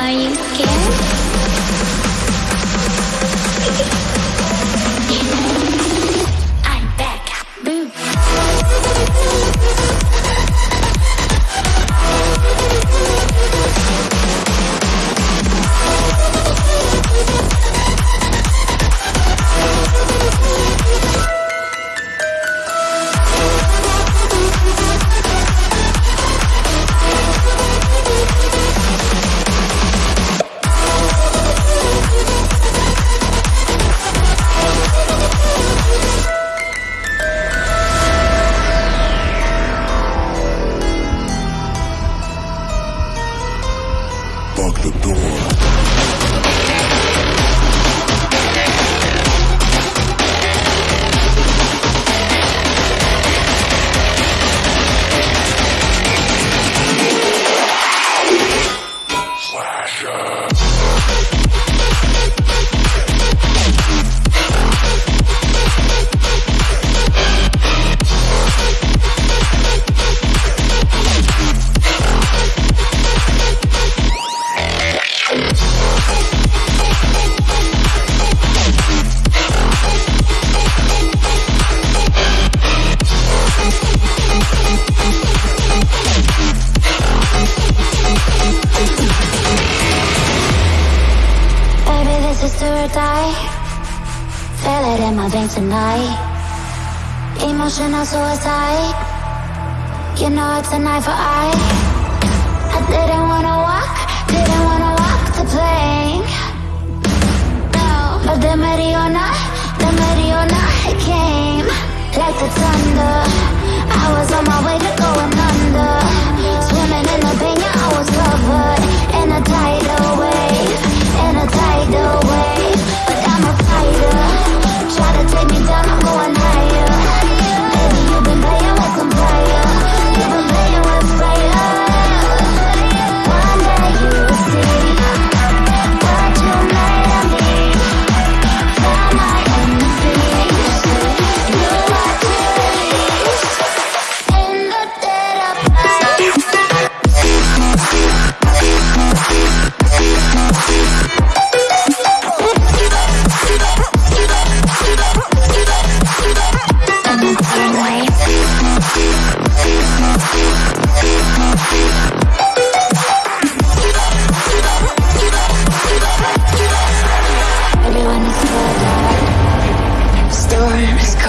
Are you scared? the door. High Feel it in my veins tonight. Emotional suicide. You know it's an eye for eye I didn't wanna walk, didn't wanna walk the plank. No, but the Mariona, the Mariona, came. Like the thunder I was